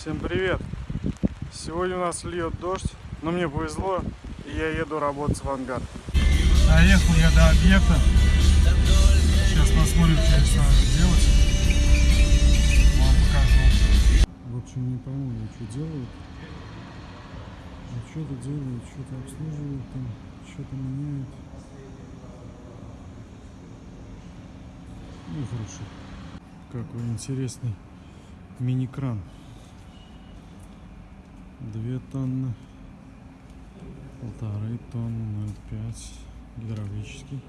Всем привет! Сегодня у нас льет дождь, но мне повезло, и я еду работать в ангар. Доехал я до объекта. Сейчас посмотрим, что здесь надо делать. Вам покажу. В общем, не пойму, что делают. Что-то делают, что-то обслуживают, там, что-то меняют. Ну, хорошо. Какой интересный мини-кран. Две тонны, полторы тонны, 0,5, гидравлический.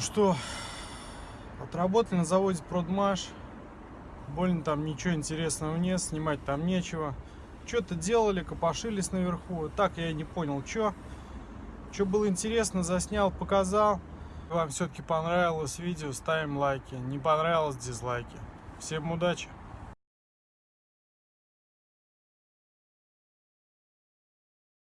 Ну что, отработали на заводе Продмаш. Больно там ничего интересного нет, снимать там нечего. Что-то делали, копошились наверху. Так я и не понял, что. Что было интересно, заснял, показал. Вам все-таки понравилось видео, ставим лайки. Не понравилось, дизлайки. Всем удачи!